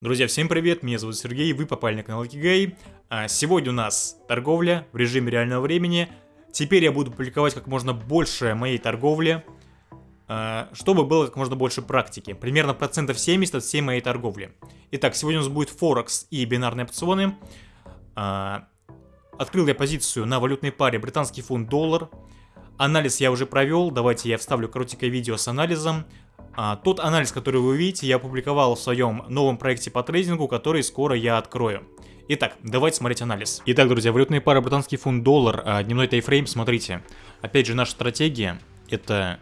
Друзья, всем привет, меня зовут Сергей, вы попали на канал Кигай. А сегодня у нас торговля в режиме реального времени. Теперь я буду публиковать как можно больше моей торговли, а, чтобы было как можно больше практики. Примерно процентов 70 от всей моей торговли. Итак, сегодня у нас будет Форекс и бинарные опционы. А, открыл я позицию на валютной паре британский фунт-доллар. Анализ я уже провел, давайте я вставлю коротенькое видео с анализом. А, тот анализ, который вы видите, я опубликовал в своем новом проекте по трейдингу, который скоро я открою. Итак, давайте смотреть анализ. Итак, друзья, валютные пары британский фунт доллар, а, дневной тайфрейм, смотрите. Опять же, наша стратегия это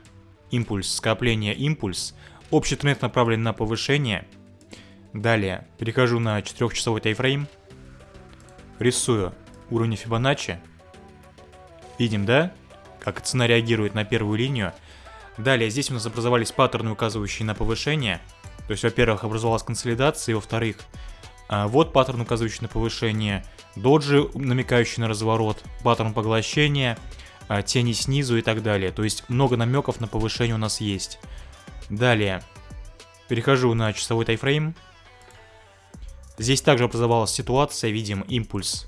импульс, скопление, импульс. Общий тренд направлен на повышение. Далее, перехожу на 4-часовой тайфрейм. Рисую уровни Фибоначчи. Видим, да, как цена реагирует на первую линию. Далее, здесь у нас образовались паттерны, указывающие на повышение. То есть, во-первых, образовалась консолидация, и во-вторых, а, вот паттерн, указывающий на повышение, доджи, намекающий на разворот, паттерн поглощения, а, тени снизу и так далее. То есть, много намеков на повышение у нас есть. Далее, перехожу на часовой тайфрейм. Здесь также образовалась ситуация, видим импульс.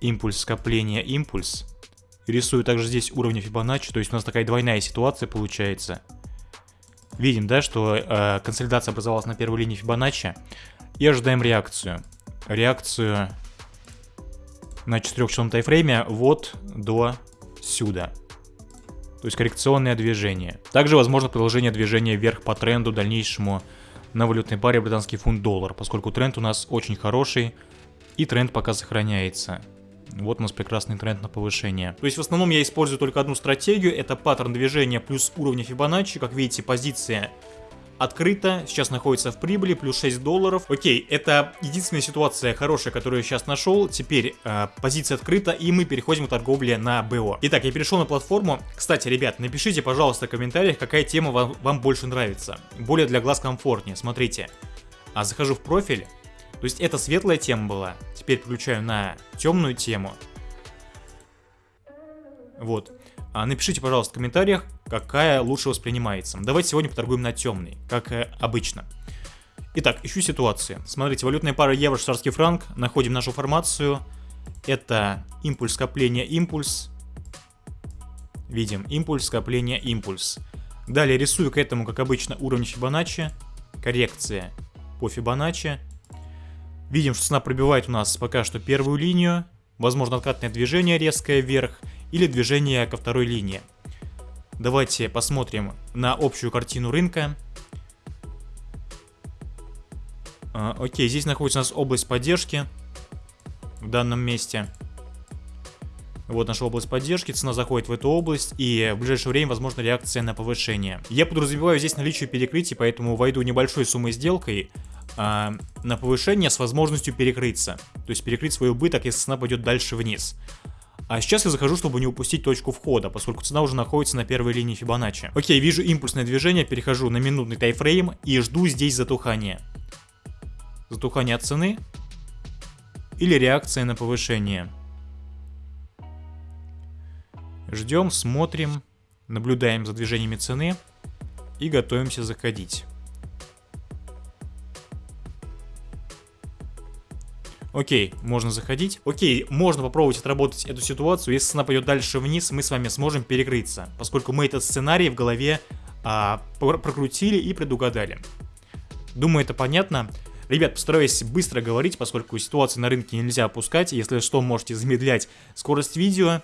Импульс, скопление, импульс. Рисую также здесь уровни Фибоначчи, то есть у нас такая двойная ситуация получается. Видим, да, что э, консолидация образовалась на первой линии Фибоначчи. И ожидаем реакцию. Реакцию на 4-часовом тайфрейме вот до сюда. То есть коррекционное движение. Также возможно продолжение движения вверх по тренду дальнейшему на валютной паре британский фунт-доллар, поскольку тренд у нас очень хороший и тренд пока сохраняется. Вот у нас прекрасный тренд на повышение. То есть в основном я использую только одну стратегию, это паттерн движения плюс уровня Фибоначчи. Как видите, позиция открыта, сейчас находится в прибыли, плюс 6 долларов. Окей, это единственная ситуация хорошая, которую я сейчас нашел. Теперь э, позиция открыта, и мы переходим к торговле на БО. Итак, я перешел на платформу. Кстати, ребят, напишите, пожалуйста, в комментариях, какая тема вам, вам больше нравится. Более для глаз комфортнее. Смотрите, а захожу в профиль, то есть это светлая тема была. Теперь включаю на темную тему. Вот. А напишите, пожалуйста, в комментариях, какая лучше воспринимается. Давайте сегодня поторгуем на темный, как э, обычно. Итак, ищу ситуации. Смотрите, валютная пара евро, швейцарский франк. Находим нашу формацию. Это импульс, скопление, импульс. Видим импульс, скопление, импульс. Далее рисую к этому, как обычно, уровень Фибоначчи. Коррекция по Фибоначчи. Видим, что цена пробивает у нас пока что первую линию. Возможно, откатное движение резкое вверх или движение ко второй линии. Давайте посмотрим на общую картину рынка. А, окей, здесь находится у нас область поддержки в данном месте. Вот наша область поддержки, цена заходит в эту область, и в ближайшее время возможна реакция на повышение. Я подразумеваю здесь наличие перекрытий, поэтому войду небольшой суммой сделкой, а, на повышение с возможностью перекрыться. То есть перекрыть свой убыток, если цена пойдет дальше вниз. А сейчас я захожу, чтобы не упустить точку входа, поскольку цена уже находится на первой линии Фибоначчи. Окей, вижу импульсное движение, перехожу на минутный тайфрейм и жду здесь затухания. Затухание цены или реакция на повышение. Ждем, смотрим, наблюдаем за движениями цены и готовимся заходить. Окей, можно заходить. Окей, можно попробовать отработать эту ситуацию. Если цена пойдет дальше вниз, мы с вами сможем перекрыться. Поскольку мы этот сценарий в голове а, прокрутили и предугадали. Думаю, это понятно. Ребят, постараюсь быстро говорить, поскольку ситуацию на рынке нельзя опускать. Если что, можете замедлять скорость видео.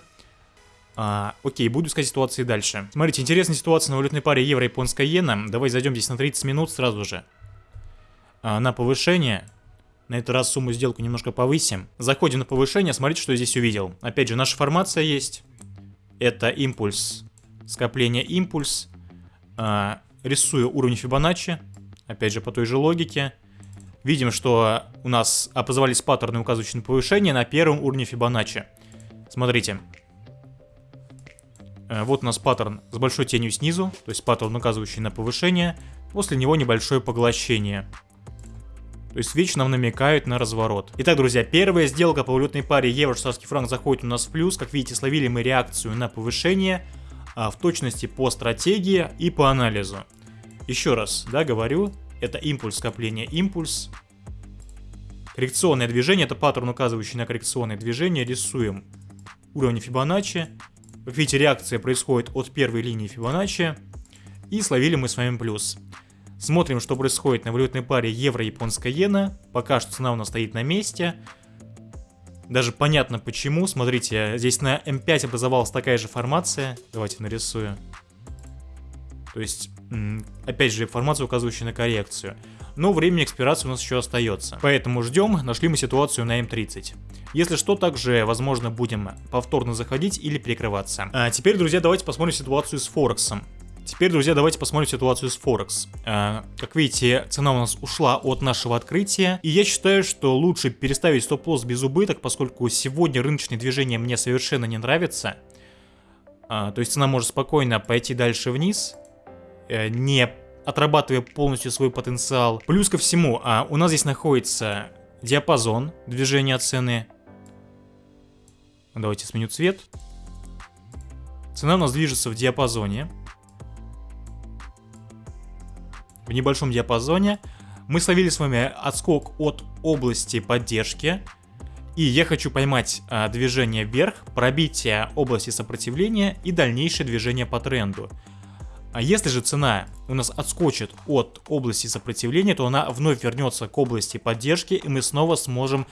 А, окей, буду искать ситуации дальше. Смотрите, интересная ситуация на валютной паре евро-японская иена. Давай зайдем здесь на 30 минут сразу же. А, на повышение. На этот раз сумму сделку немножко повысим. Заходим на повышение, смотрите, что я здесь увидел. Опять же, наша формация есть. Это импульс, скопление импульс. А, рисую уровень Фибоначчи. Опять же, по той же логике. Видим, что у нас образовались паттерны, указывающие на повышение на первом уровне Фибоначчи. Смотрите. Э, вот у нас паттерн с большой тенью снизу, то есть паттерн, указывающий на повышение. После него небольшое поглощение. То есть вечно нам намекают на разворот. Итак, друзья, первая сделка по валютной паре евро-швейцарский франк заходит у нас в плюс. Как видите, словили мы реакцию на повышение а, в точности по стратегии и по анализу. Еще раз, да, говорю, это импульс скопления, импульс. Коррекционное движение, это паттерн, указывающий на коррекционное движение. Рисуем уровень Фибоначчи. Как видите, реакция происходит от первой линии Фибоначчи. И словили мы с вами плюс. Смотрим, что происходит на валютной паре евро-японская иена. Пока что цена у нас стоит на месте. Даже понятно почему. Смотрите, здесь на М5 образовалась такая же формация. Давайте нарисую. То есть, опять же, формация, указывающая на коррекцию. Но времени экспирации у нас еще остается. Поэтому ждем, нашли мы ситуацию на М30. Если что, также, возможно, будем повторно заходить или перекрываться. А теперь, друзья, давайте посмотрим ситуацию с Форексом. Теперь, друзья, давайте посмотрим ситуацию с Форекс. Э, как видите, цена у нас ушла от нашего открытия. И я считаю, что лучше переставить стоп-лосс без убыток, поскольку сегодня рыночные движения мне совершенно не нравятся. Э, то есть цена может спокойно пойти дальше вниз, э, не отрабатывая полностью свой потенциал. Плюс ко всему, а, у нас здесь находится диапазон движения цены. Давайте сменю цвет. Цена у нас движется в диапазоне. Небольшом диапазоне. Мы словили с вами отскок от области поддержки. И я хочу поймать а, движение вверх, пробитие области сопротивления и дальнейшее движение по тренду. А если же цена у нас отскочит от области сопротивления, то она вновь вернется к области поддержки, и мы снова сможем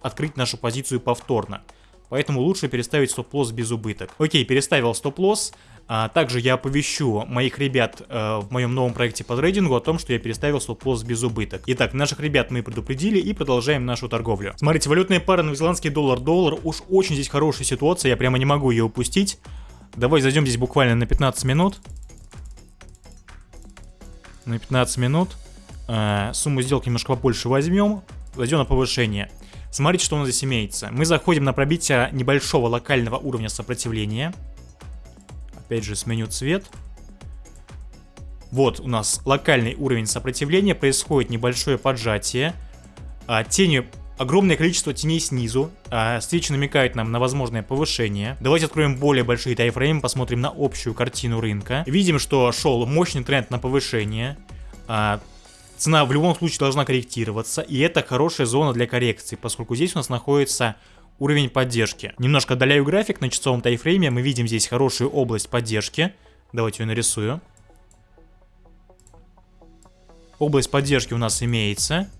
открыть нашу позицию повторно. Поэтому лучше переставить стоп-лосс без убыток. Окей, переставил стоп-лосс. А также я оповещу моих ребят э, в моем новом проекте по трейдингу о том, что я переставил стоп-лосс без убыток. Итак, наших ребят мы предупредили и продолжаем нашу торговлю. Смотрите, валютная пара новозеландский доллар-доллар. Уж очень здесь хорошая ситуация, я прямо не могу ее упустить. Давай зайдем здесь буквально на 15 минут. На 15 минут. Э, сумму сделки немножко побольше возьмем. Зайдем на повышение. Смотрите, что у нас здесь имеется. Мы заходим на пробитие небольшого локального уровня сопротивления. Опять же, сменю цвет. Вот у нас локальный уровень сопротивления, происходит небольшое поджатие. А, тени, огромное количество теней снизу. А, свечи намекают нам на возможное повышение. Давайте откроем более большие тайфреймы, посмотрим на общую картину рынка. Видим, что шел мощный тренд на повышение. А, цена в любом случае должна корректироваться, и это хорошая зона для коррекции, поскольку здесь у нас находится уровень поддержки. Немножко отдаляю график на часовом тайфрейме, мы видим здесь хорошую область поддержки. Давайте ее нарисую. Область поддержки у нас имеется.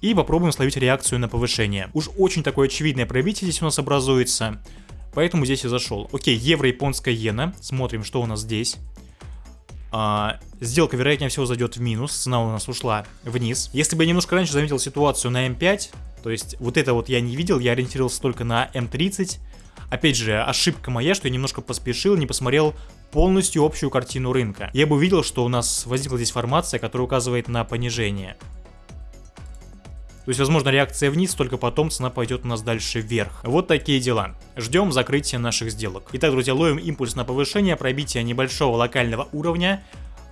И попробуем словить реакцию на повышение. Уж очень такое очевидное пробитие здесь у нас образуется. Поэтому здесь и зашел. Окей, евро-японская иена. Смотрим, что у нас здесь. А, сделка, вероятнее всего, зайдет в минус. Цена у нас ушла вниз. Если бы я немножко раньше заметил ситуацию на М5, то есть вот это вот я не видел, я ориентировался только на М30. Опять же, ошибка моя, что я немножко поспешил, не посмотрел полностью общую картину рынка. Я бы увидел, что у нас возникла здесь формация, которая указывает на понижение. То есть, возможно, реакция вниз, только потом цена пойдет у нас дальше вверх. Вот такие дела. Ждем закрытия наших сделок. Итак, друзья, ловим импульс на повышение, пробитие небольшого локального уровня.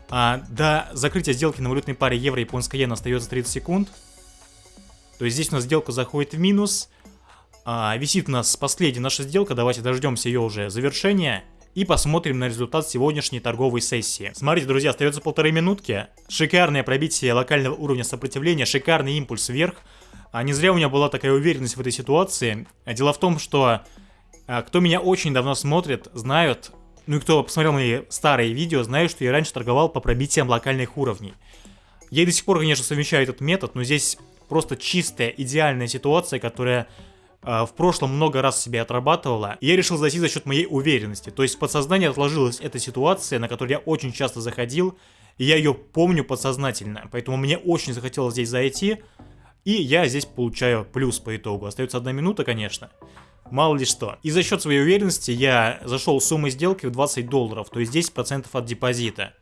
А, до закрытия сделки на валютной паре евро-японская иена остается 30 секунд. То есть здесь у нас сделка заходит в минус. А, висит у нас последняя наша сделка. Давайте дождемся ее уже завершения. И посмотрим на результат сегодняшней торговой сессии. Смотрите, друзья, остается полторы минутки. Шикарное пробитие локального уровня сопротивления, шикарный импульс вверх. А не зря у меня была такая уверенность в этой ситуации. А дело в том, что а, кто меня очень давно смотрит, знают, ну и кто посмотрел мои старые видео, знают, что я раньше торговал по пробитиям локальных уровней. Я до сих пор, конечно, совмещаю этот метод, но здесь просто чистая, идеальная ситуация, которая э, в прошлом много раз себе отрабатывала. И я решил зайти за счет моей уверенности. То есть в подсознании отложилась эта ситуация, на которую я очень часто заходил. И я ее помню подсознательно. Поэтому мне очень захотелось здесь зайти. И я здесь получаю плюс по итогу. Остается одна минута, конечно. Мало ли что. И за счет своей уверенности я зашел с суммой сделки в 20 долларов, то есть 10% от депозита.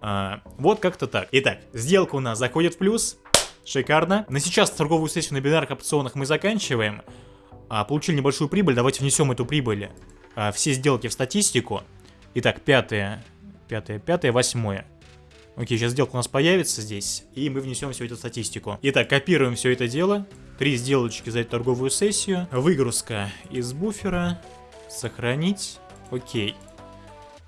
А, вот как-то так. Итак, сделка у нас заходит в плюс. Шикарно. На сейчас торговую сессию на бинарных опционах мы заканчиваем. А, получили небольшую прибыль, давайте внесем эту прибыль. А, все сделки в статистику. Итак, пятое, пятое, пятое, восьмое. Окей, сейчас сделка у нас появится здесь, и мы внесем всю эту статистику. Итак, копируем все это дело. Три сделочки за эту торговую сессию. Выгрузка из буфера. Сохранить. Окей.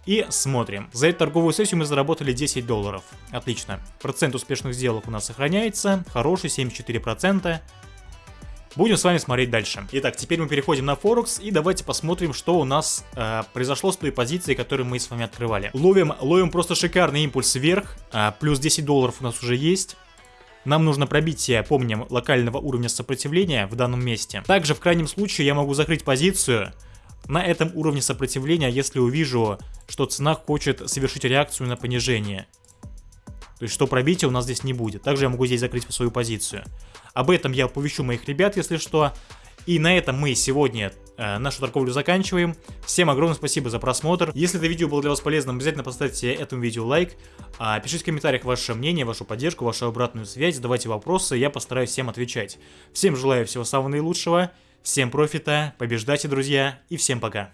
И смотрим. За эту торговую сессию мы заработали 10 долларов. Отлично. Процент успешных сделок у нас сохраняется. Хороший, 74%. Будем с вами смотреть дальше. Итак, теперь мы переходим на Форекс и давайте посмотрим, что у нас э, произошло с той позицией, которую мы с вами открывали. Ловим, ловим просто шикарный импульс вверх, э, плюс 10 долларов у нас уже есть. Нам нужно пробитие, помним, локального уровня сопротивления в данном месте. Также в крайнем случае я могу закрыть позицию на этом уровне сопротивления, если увижу, что цена хочет совершить реакцию на понижение. То есть, что пробития у нас здесь не будет. Также я могу здесь закрыть свою позицию. Об этом я оповещу моих ребят, если что. И на этом мы сегодня э, нашу торговлю заканчиваем. Всем огромное спасибо за просмотр. Если это видео было для вас полезным, обязательно поставьте этому видео лайк. А, пишите в комментариях ваше мнение, вашу поддержку, вашу обратную связь, задавайте вопросы, я постараюсь всем отвечать. Всем желаю всего самого наилучшего, всем профита, побеждайте, друзья, и всем пока.